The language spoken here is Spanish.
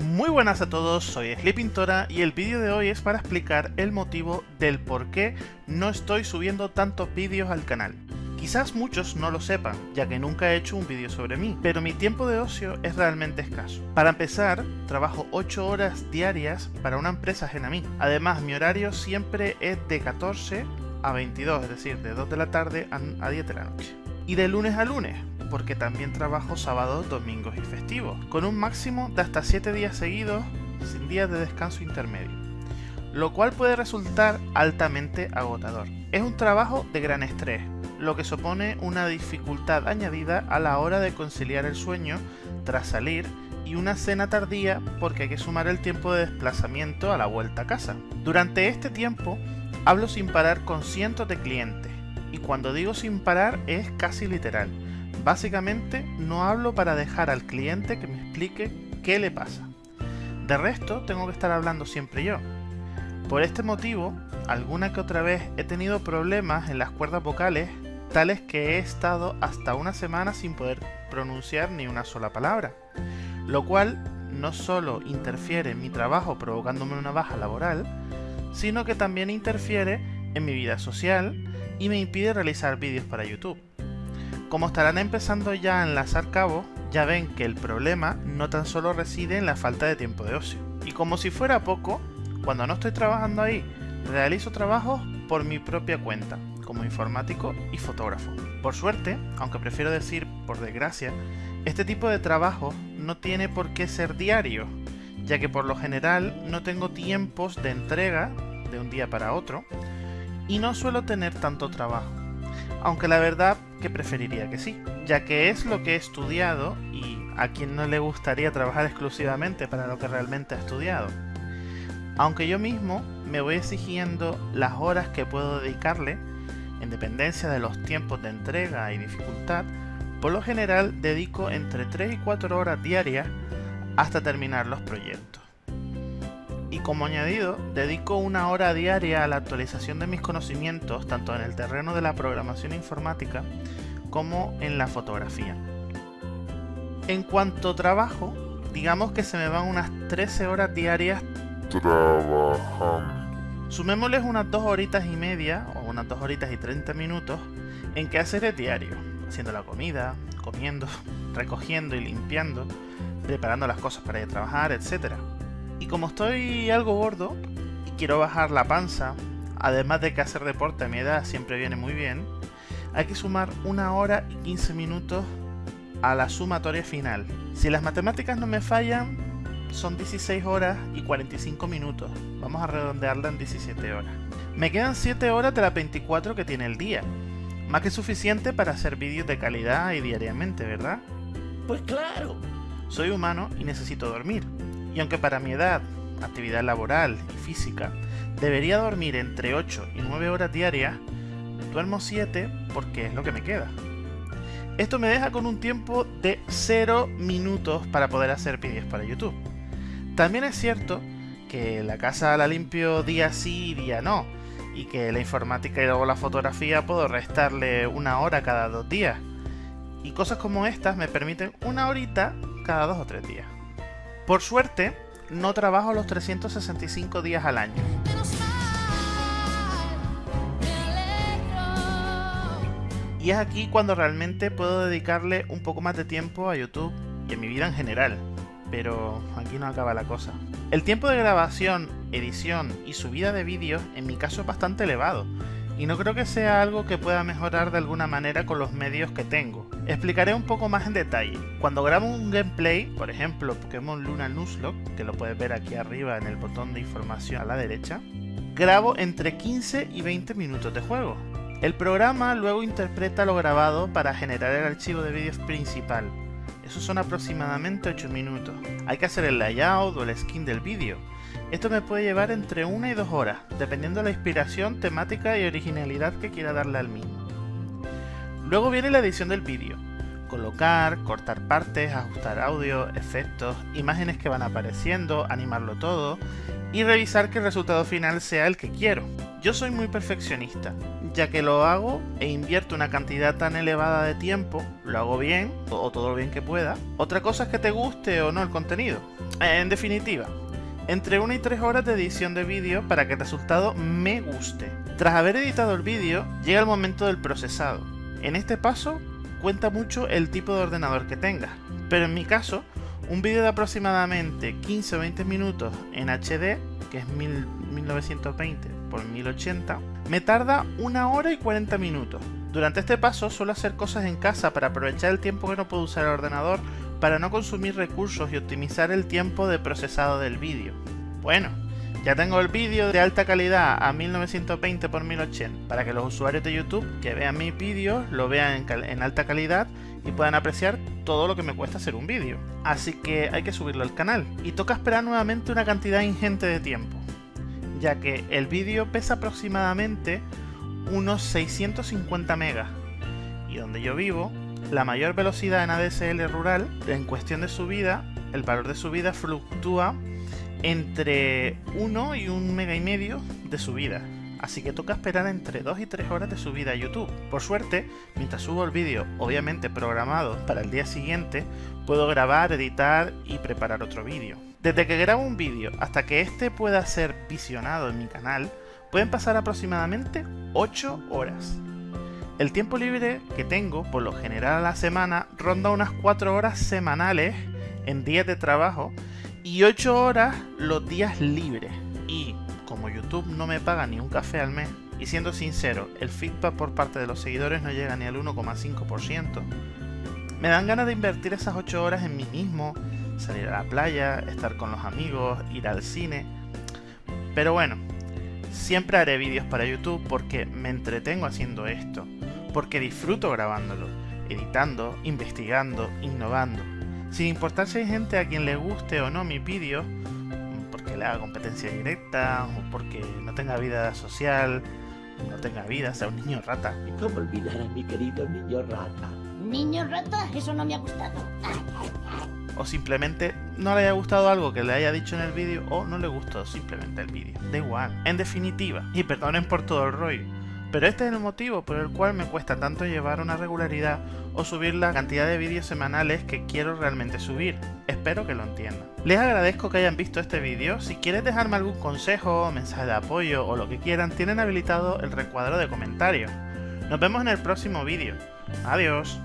Muy buenas a todos, soy Sleepintora y el vídeo de hoy es para explicar el motivo del por qué no estoy subiendo tantos vídeos al canal. Quizás muchos no lo sepan, ya que nunca he hecho un vídeo sobre mí, pero mi tiempo de ocio es realmente escaso. Para empezar, trabajo 8 horas diarias para una empresa ajena. Además, mi horario siempre es de 14 a 22, es decir, de 2 de la tarde a 10 de la noche. Y de lunes a lunes, porque también trabajo sábados, domingos y festivos, con un máximo de hasta 7 días seguidos sin días de descanso intermedio, lo cual puede resultar altamente agotador. Es un trabajo de gran estrés, lo que supone una dificultad añadida a la hora de conciliar el sueño tras salir y una cena tardía porque hay que sumar el tiempo de desplazamiento a la vuelta a casa. Durante este tiempo hablo sin parar con cientos de clientes y cuando digo sin parar es casi literal Básicamente no hablo para dejar al cliente que me explique qué le pasa. De resto tengo que estar hablando siempre yo. Por este motivo, alguna que otra vez he tenido problemas en las cuerdas vocales, tales que he estado hasta una semana sin poder pronunciar ni una sola palabra. Lo cual no solo interfiere en mi trabajo provocándome una baja laboral, sino que también interfiere en mi vida social y me impide realizar vídeos para YouTube. Como estarán empezando ya a enlazar cabos, ya ven que el problema no tan solo reside en la falta de tiempo de ocio. Y como si fuera poco, cuando no estoy trabajando ahí, realizo trabajos por mi propia cuenta, como informático y fotógrafo. Por suerte, aunque prefiero decir por desgracia, este tipo de trabajo no tiene por qué ser diario, ya que por lo general no tengo tiempos de entrega de un día para otro y no suelo tener tanto trabajo aunque la verdad que preferiría que sí, ya que es lo que he estudiado y a quien no le gustaría trabajar exclusivamente para lo que realmente ha estudiado. Aunque yo mismo me voy exigiendo las horas que puedo dedicarle, en dependencia de los tiempos de entrega y dificultad, por lo general dedico entre 3 y 4 horas diarias hasta terminar los proyectos y como añadido, dedico una hora diaria a la actualización de mis conocimientos tanto en el terreno de la programación informática como en la fotografía. En cuanto trabajo, digamos que se me van unas 13 horas diarias trabajando. Sumémosles unas 2 horitas y media o unas 2 horitas y 30 minutos en que hacer el diario, haciendo la comida, comiendo, recogiendo y limpiando, preparando las cosas para ir a trabajar, etcétera. Y como estoy algo gordo y quiero bajar la panza, además de que hacer deporte a mi edad siempre viene muy bien, hay que sumar una hora y 15 minutos a la sumatoria final. Si las matemáticas no me fallan, son 16 horas y 45 minutos. Vamos a redondearla en 17 horas. Me quedan 7 horas de las 24 que tiene el día. Más que suficiente para hacer vídeos de calidad y diariamente, ¿verdad? Pues claro. Soy humano y necesito dormir. Y aunque para mi edad, actividad laboral y física, debería dormir entre 8 y 9 horas diarias, duermo 7 porque es lo que me queda. Esto me deja con un tiempo de 0 minutos para poder hacer vídeos para YouTube. También es cierto que la casa la limpio día sí y día no, y que la informática y luego la fotografía puedo restarle una hora cada dos días. Y cosas como estas me permiten una horita cada dos o tres días. Por suerte, no trabajo los 365 días al año. Y es aquí cuando realmente puedo dedicarle un poco más de tiempo a YouTube y a mi vida en general. Pero aquí no acaba la cosa. El tiempo de grabación, edición y subida de vídeos en mi caso es bastante elevado, y no creo que sea algo que pueda mejorar de alguna manera con los medios que tengo. Explicaré un poco más en detalle. Cuando grabo un gameplay, por ejemplo Pokémon Luna Nuzlocke, que lo puedes ver aquí arriba en el botón de información a la derecha, grabo entre 15 y 20 minutos de juego. El programa luego interpreta lo grabado para generar el archivo de vídeos principal. Eso son aproximadamente 8 minutos. Hay que hacer el layout o el skin del vídeo, esto me puede llevar entre una y dos horas, dependiendo de la inspiración, temática y originalidad que quiera darle al mismo. Luego viene la edición del vídeo. Colocar, cortar partes, ajustar audio, efectos, imágenes que van apareciendo, animarlo todo y revisar que el resultado final sea el que quiero. Yo soy muy perfeccionista, ya que lo hago e invierto una cantidad tan elevada de tiempo, lo hago bien, o todo lo bien que pueda. Otra cosa es que te guste o no el contenido. En definitiva, entre 1 y 3 horas de edición de vídeo para que el resultado me guste. Tras haber editado el vídeo, llega el momento del procesado. En este paso cuenta mucho el tipo de ordenador que tengas, pero en mi caso, un vídeo de aproximadamente 15 o 20 minutos en HD, que es 1920 x 1080, me tarda una hora y 40 minutos. Durante este paso suelo hacer cosas en casa para aprovechar el tiempo que no puedo usar el ordenador para no consumir recursos y optimizar el tiempo de procesado del vídeo. Bueno, ya tengo el vídeo de alta calidad a 1920 x 1080 para que los usuarios de YouTube que vean mis vídeos lo vean en, alta calidad y puedan apreciar todo lo que me cuesta hacer un vídeo. Así que hay que subirlo al canal y toca esperar nuevamente una cantidad ingente de tiempo, ya que el vídeo pesa aproximadamente unos 650 megas y donde yo vivo la mayor velocidad en ADSL rural en cuestión de subida el valor de subida fluctúa entre 1 y 1 mega y medio de subida. Así que toca esperar entre 2 y 3 horas de subida a YouTube. Por suerte, mientras subo el vídeo, obviamente programado para el día siguiente, puedo grabar, editar y preparar otro vídeo. Desde que grabo un vídeo hasta que este pueda ser visionado en mi canal, pueden pasar aproximadamente 8 horas. El tiempo libre que tengo, por lo general a la semana, ronda unas 4 horas semanales en días de trabajo y 8 horas los días libres. Y como YouTube no me paga ni un café al mes, y siendo sincero, el feedback por parte de los seguidores no llega ni al 1,5%, me dan ganas de invertir esas 8 horas en mí mismo, salir a la playa, estar con los amigos, ir al cine. Pero bueno, siempre haré vídeos para YouTube porque me entretengo haciendo esto, porque disfruto grabándolo, editando, investigando, innovando. Sin importar si hay gente a quien le guste o no mis vídeos, porque le haga competencia directa, o porque no tenga vida social, no tenga vida, sea un niño rata. ¿Y cómo olvidar a mi querido niño rata? Niño rata, eso no me ha gustado. O simplemente no le haya gustado algo que le haya dicho en el vídeo, o no le gustó simplemente el vídeo. Da igual. En definitiva, y perdonen por todo el rollo, pero este es el motivo por el cual me cuesta tanto llevar una regularidad o subir la cantidad de vídeos semanales que quiero realmente subir. Espero que lo entiendan. Les agradezco que hayan visto este vídeo. Si quieres dejarme algún consejo, mensaje de apoyo o lo que quieran, tienen habilitado el recuadro de comentarios. Nos vemos en el próximo vídeo. Adiós.